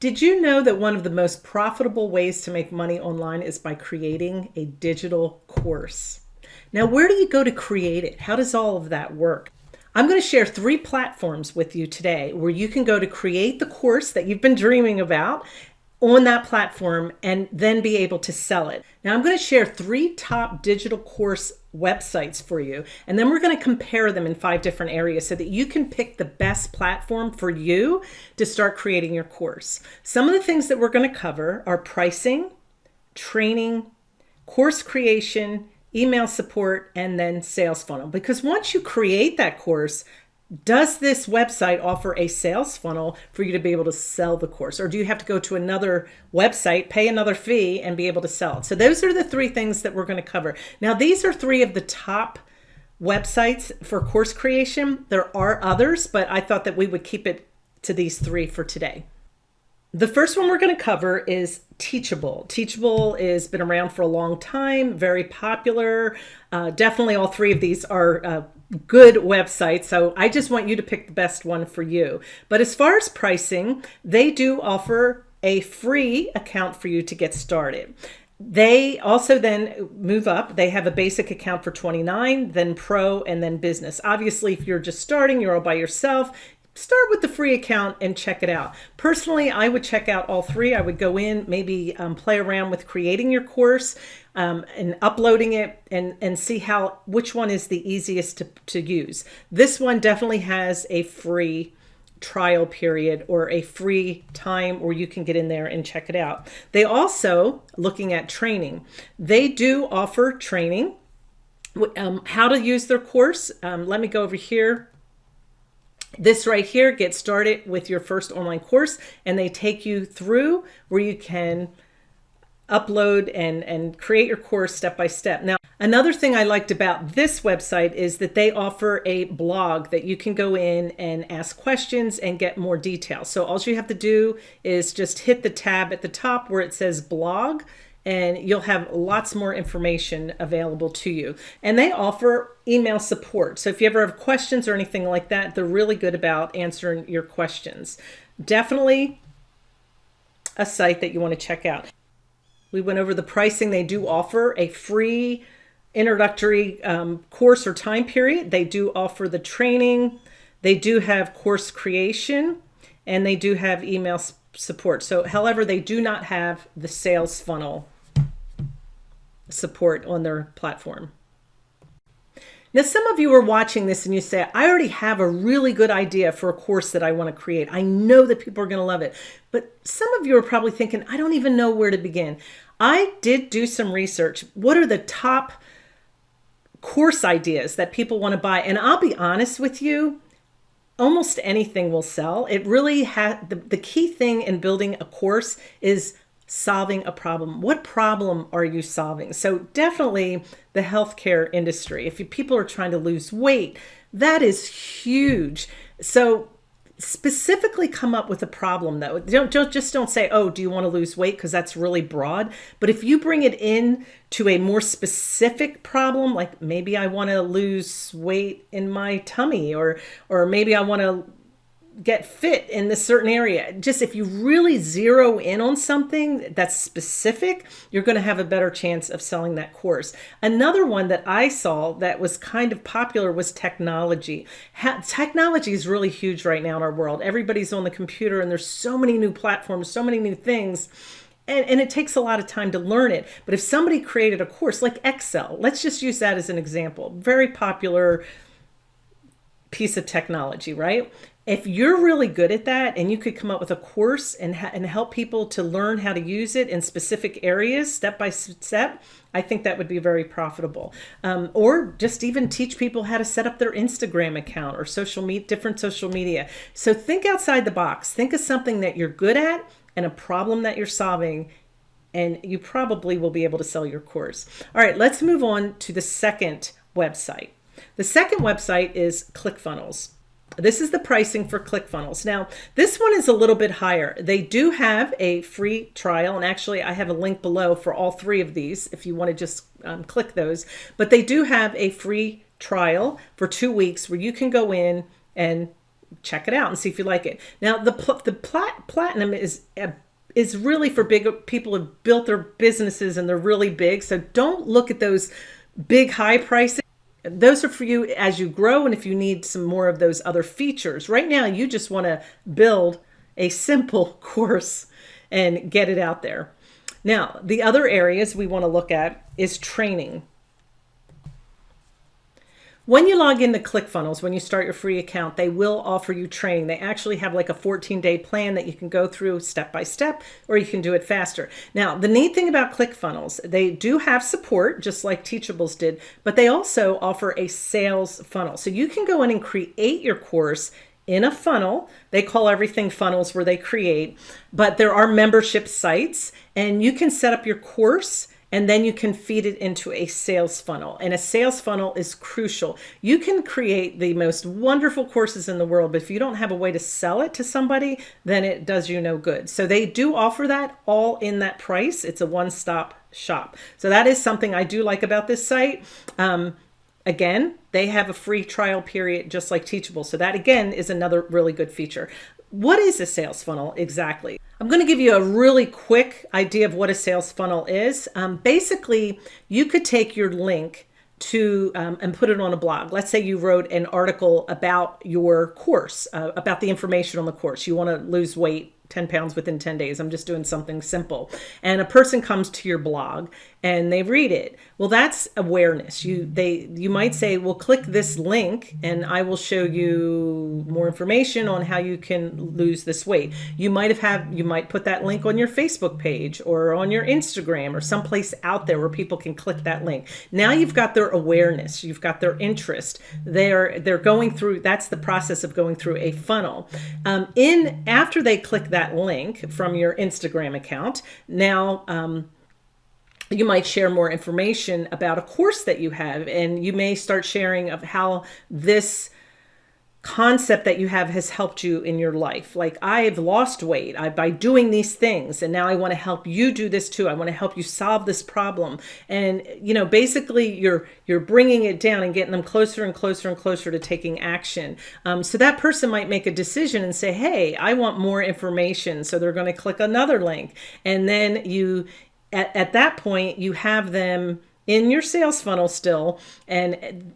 Did you know that one of the most profitable ways to make money online is by creating a digital course? Now, where do you go to create it? How does all of that work? I'm going to share three platforms with you today where you can go to create the course that you've been dreaming about on that platform and then be able to sell it. Now I'm going to share three top digital course websites for you and then we're going to compare them in five different areas so that you can pick the best platform for you to start creating your course. Some of the things that we're going to cover are pricing, training, course creation, email support, and then sales funnel. Because once you create that course, does this website offer a sales funnel for you to be able to sell the course? Or do you have to go to another website, pay another fee, and be able to sell it? So those are the three things that we're going to cover. Now, these are three of the top websites for course creation. There are others, but I thought that we would keep it to these three for today. The first one we're going to cover is Teachable. Teachable has been around for a long time, very popular. Uh, definitely all three of these are uh, good websites. So I just want you to pick the best one for you. But as far as pricing, they do offer a free account for you to get started. They also then move up. They have a basic account for 29, then pro, and then business. Obviously, if you're just starting, you're all by yourself, start with the free account and check it out. Personally, I would check out all three. I would go in, maybe um, play around with creating your course um, and uploading it and, and see how which one is the easiest to, to use. This one definitely has a free trial period or a free time where you can get in there and check it out. They also, looking at training, they do offer training, um, how to use their course. Um, let me go over here this right here, get started with your first online course, and they take you through where you can upload and, and create your course step by step. Now, another thing I liked about this website is that they offer a blog that you can go in and ask questions and get more details. So all you have to do is just hit the tab at the top where it says blog and you'll have lots more information available to you. And they offer email support. So if you ever have questions or anything like that, they're really good about answering your questions. Definitely a site that you want to check out. We went over the pricing. They do offer a free introductory um, course or time period. They do offer the training. They do have course creation and they do have email support. So however, they do not have the sales funnel support on their platform. Now, some of you are watching this and you say, I already have a really good idea for a course that I want to create. I know that people are going to love it. But some of you are probably thinking, I don't even know where to begin. I did do some research. What are the top course ideas that people want to buy? And I'll be honest with you, almost anything will sell. It really has the, the key thing in building a course is solving a problem. What problem are you solving? So definitely the healthcare industry. If people are trying to lose weight, that is huge. So specifically come up with a problem though. Don't, don't just don't say, oh, do you want to lose weight? Because that's really broad. But if you bring it in to a more specific problem, like maybe I want to lose weight in my tummy or, or maybe I want to get fit in this certain area. Just if you really zero in on something that's specific, you're going to have a better chance of selling that course. Another one that I saw that was kind of popular was technology. Ha technology is really huge right now in our world. Everybody's on the computer and there's so many new platforms, so many new things. And, and, it takes a lot of time to learn it. But if somebody created a course like Excel, let's just use that as an example, very popular piece of technology, right? if you're really good at that and you could come up with a course and, and help people to learn how to use it in specific areas step by step i think that would be very profitable. Um, or just even teach people how to set up their instagram account or social media different social media. So think outside the box. Think of something that you're good at and a problem that you're solving and you probably will be able to sell your course. All right let's move on to the second website the second website is clickfunnels this is the pricing for ClickFunnels. Now, this one is a little bit higher. They do have a free trial, and actually I have a link below for all three of these if you want to just um, click those. But they do have a free trial for two weeks where you can go in and check it out and see if you like it. Now, the pl the plat platinum is uh, is really for big people who've built their businesses and they're really big. So don't look at those big high prices. Those are for you as you grow and if you need some more of those other features. Right now, you just want to build a simple course and get it out there. Now, the other areas we want to look at is training. When you log into ClickFunnels, when you start your free account, they will offer you training. They actually have like a 14 day plan that you can go through step by step, or you can do it faster. Now, the neat thing about ClickFunnels, they do have support, just like Teachables did, but they also offer a sales funnel. So you can go in and create your course in a funnel. They call everything funnels where they create, but there are membership sites and you can set up your course and then you can feed it into a sales funnel. And a sales funnel is crucial. You can create the most wonderful courses in the world, but if you don't have a way to sell it to somebody, then it does you no good. So they do offer that all in that price. It's a one-stop shop. So that is something I do like about this site. Um, again, they have a free trial period just like Teachable. So that again is another really good feature. What is a sales funnel exactly? I'm going to give you a really quick idea of what a sales funnel is. Um, basically, you could take your link to um, and put it on a blog. Let's say you wrote an article about your course, uh, about the information on the course. You want to lose weight 10 pounds within 10 days. I'm just doing something simple. And a person comes to your blog and they read it. Well, that's awareness. You they you might say, "Well, click this link and I will show you more information on how you can lose this weight." You might have have you might put that link on your Facebook page or on your Instagram or someplace out there where people can click that link. Now you've got their awareness, you've got their interest. They're they're going through that's the process of going through a funnel. Um, in after they click that link from your Instagram account, now um, you might share more information about a course that you have and you may start sharing of how this concept that you have has helped you in your life. Like I've lost weight I, by doing these things and now I want to help you do this too. I want to help you solve this problem. And you know, basically you're you're bringing it down and getting them closer and closer and closer to taking action. Um, so that person might make a decision and say, hey, I want more information. So they're going to click another link. And then you at, at that point, you have them in your sales funnel still and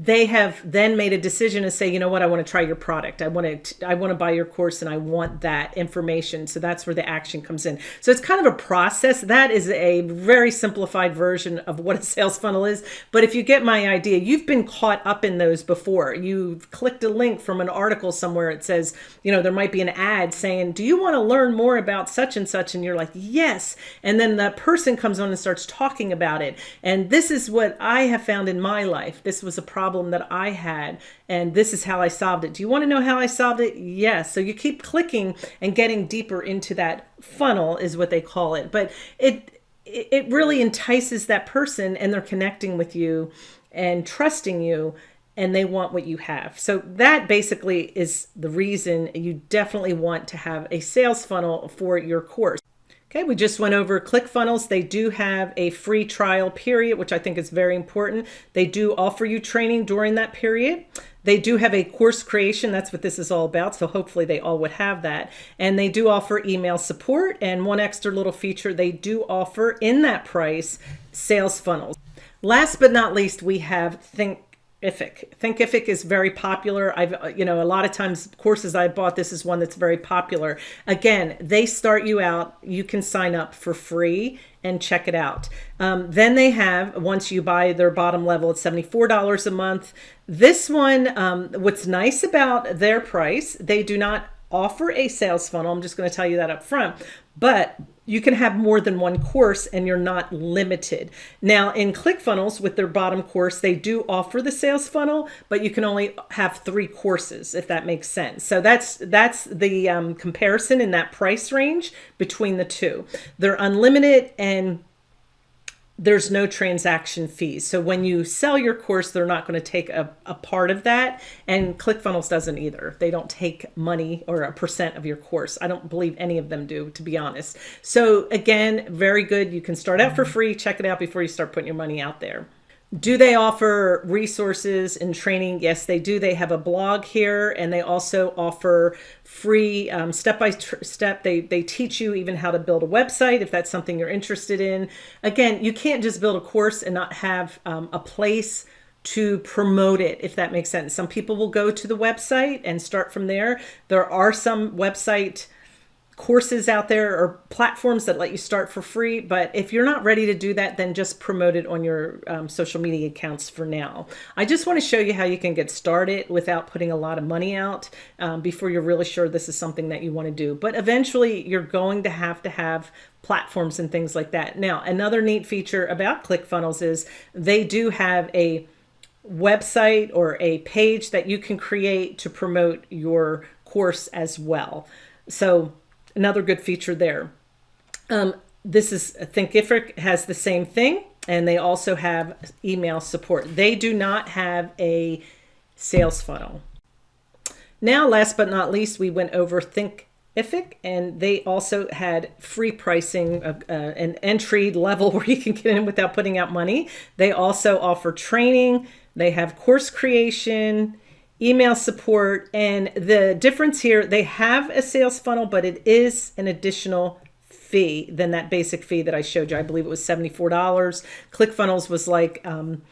they have then made a decision to say, you know what, I want to try your product. I want to, I want to buy your course and I want that information. So that's where the action comes in. So it's kind of a process. That is a very simplified version of what a sales funnel is. But if you get my idea, you've been caught up in those before. You've clicked a link from an article somewhere. It says, you know, there might be an ad saying, do you want to learn more about such and such? And you're like, yes. And then the person comes on and starts talking about it. And this is what I have found in my life. This was a problem problem that I had and this is how I solved it. Do you want to know how I solved it? Yes. So you keep clicking and getting deeper into that funnel is what they call it. But it it really entices that person and they're connecting with you and trusting you and they want what you have. So that basically is the reason you definitely want to have a sales funnel for your course. Okay, we just went over ClickFunnels. They do have a free trial period, which I think is very important. They do offer you training during that period. They do have a course creation. That's what this is all about. So hopefully they all would have that. And they do offer email support. And one extra little feature, they do offer in that price sales funnels. Last but not least, we have Think Thinkific. Thinkific is very popular. I've, you know, a lot of times courses I bought, this is one that's very popular. Again, they start you out, you can sign up for free and check it out. Um, then they have, once you buy their bottom level, it's $74 a month. This one, um, what's nice about their price, they do not offer a sales funnel. I'm just going to tell you that up front, but you can have more than one course and you're not limited. Now in ClickFunnels with their bottom course, they do offer the sales funnel, but you can only have three courses if that makes sense. So that's that's the um, comparison in that price range between the two. They're unlimited and there's no transaction fees. So when you sell your course, they're not going to take a, a part of that. And ClickFunnels doesn't either. They don't take money or a percent of your course. I don't believe any of them do, to be honest. So again, very good. You can start out for free. Check it out before you start putting your money out there. Do they offer resources and training? Yes, they do. They have a blog here and they also offer free um, step by step. They, they teach you even how to build a website if that's something you're interested in. Again, you can't just build a course and not have um, a place to promote it, if that makes sense. Some people will go to the website and start from there. There are some website courses out there or platforms that let you start for free. But if you're not ready to do that, then just promote it on your um, social media accounts for now. I just want to show you how you can get started without putting a lot of money out um, before you're really sure this is something that you want to do. But eventually you're going to have to have platforms and things like that. Now, another neat feature about ClickFunnels is they do have a website or a page that you can create to promote your course as well. So another good feature there. Um, this is Thinkific has the same thing, and they also have email support. They do not have a sales funnel. Now, last but not least, we went over Thinkific, and they also had free pricing, uh, an entry level where you can get in without putting out money. They also offer training. They have course creation, email support. And the difference here, they have a sales funnel, but it is an additional fee than that basic fee that I showed you. I believe it was $74. ClickFunnels was like um,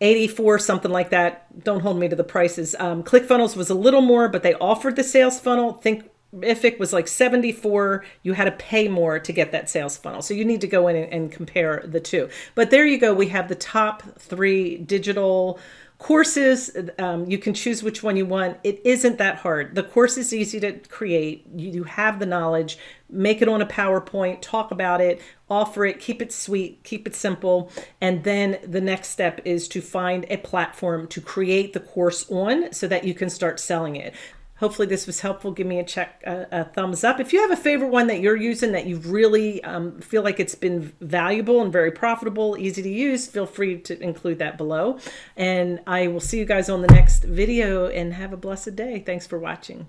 84, something like that. Don't hold me to the prices. Um, ClickFunnels was a little more, but they offered the sales funnel. Think Ific was like 74. You had to pay more to get that sales funnel. So you need to go in and, and compare the two. But there you go. We have the top three digital Courses, um, you can choose which one you want. It isn't that hard. The course is easy to create. You, you have the knowledge. Make it on a PowerPoint, talk about it, offer it, keep it sweet, keep it simple. And then the next step is to find a platform to create the course on so that you can start selling it. Hopefully this was helpful. Give me a check, a, a, thumbs up. If you have a favorite one that you're using that you really um, feel like it's been valuable and very profitable, easy to use, feel free to include that below. And I will see you guys on the next video and have a blessed day. Thanks for watching.